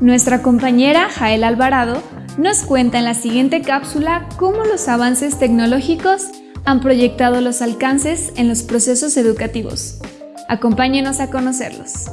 Nuestra compañera Jael Alvarado nos cuenta en la siguiente cápsula cómo los avances tecnológicos han proyectado los alcances en los procesos educativos. Acompáñenos a conocerlos.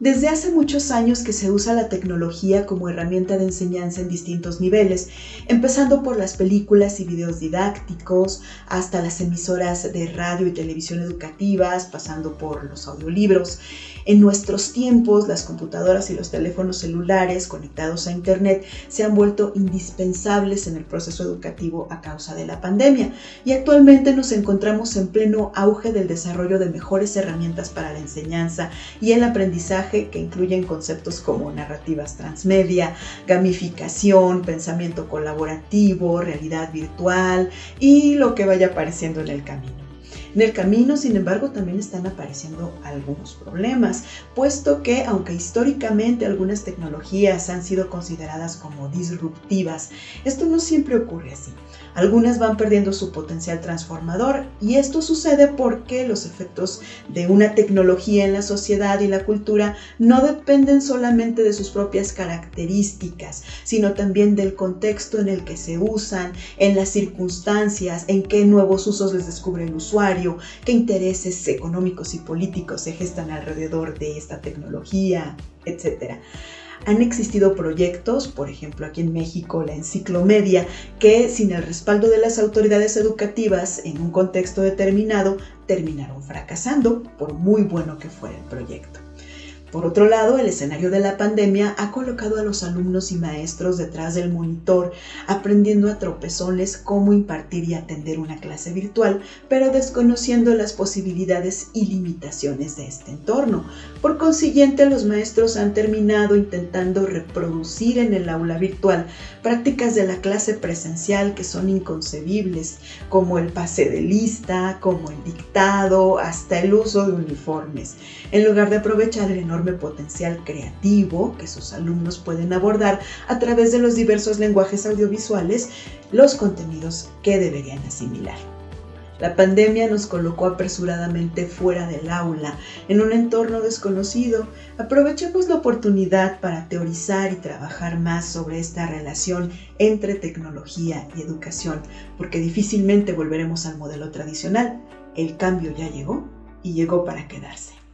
Desde hace muchos años que se usa la tecnología como herramienta de enseñanza en distintos niveles, empezando por las películas y videos didácticos, hasta las emisoras de radio y televisión educativas, pasando por los audiolibros. En nuestros tiempos, las computadoras y los teléfonos celulares conectados a Internet se han vuelto indispensables en el proceso educativo a causa de la pandemia y actualmente nos encontramos en pleno auge del desarrollo de mejores herramientas para la enseñanza y el aprendizaje que incluyen conceptos como narrativas transmedia, gamificación, pensamiento colaborativo, realidad virtual y lo que vaya apareciendo en el camino. En el camino, sin embargo, también están apareciendo algunos problemas, puesto que aunque históricamente algunas tecnologías han sido consideradas como disruptivas, esto no siempre ocurre así. Algunas van perdiendo su potencial transformador y esto sucede porque los efectos de una tecnología en la sociedad y la cultura no dependen solamente de sus propias características, sino también del contexto en el que se usan, en las circunstancias, en qué nuevos usos les descubre el usuario, qué intereses económicos y políticos se gestan alrededor de esta tecnología, etc han existido proyectos, por ejemplo aquí en México la Enciclomedia, que sin el respaldo de las autoridades educativas en un contexto determinado terminaron fracasando, por muy bueno que fuera el proyecto. Por otro lado, el escenario de la pandemia ha colocado a los alumnos y maestros detrás del monitor, aprendiendo a tropezones cómo impartir y atender una clase virtual, pero desconociendo las posibilidades y limitaciones de este entorno. Por consiguiente, los maestros han terminado intentando reproducir en el aula virtual prácticas de la clase presencial que son inconcebibles, como el pase de lista, como el dictado, hasta el uso de uniformes, en lugar de aprovechar el potencial creativo que sus alumnos pueden abordar a través de los diversos lenguajes audiovisuales los contenidos que deberían asimilar. La pandemia nos colocó apresuradamente fuera del aula, en un entorno desconocido. Aprovechemos la oportunidad para teorizar y trabajar más sobre esta relación entre tecnología y educación, porque difícilmente volveremos al modelo tradicional. El cambio ya llegó y llegó para quedarse.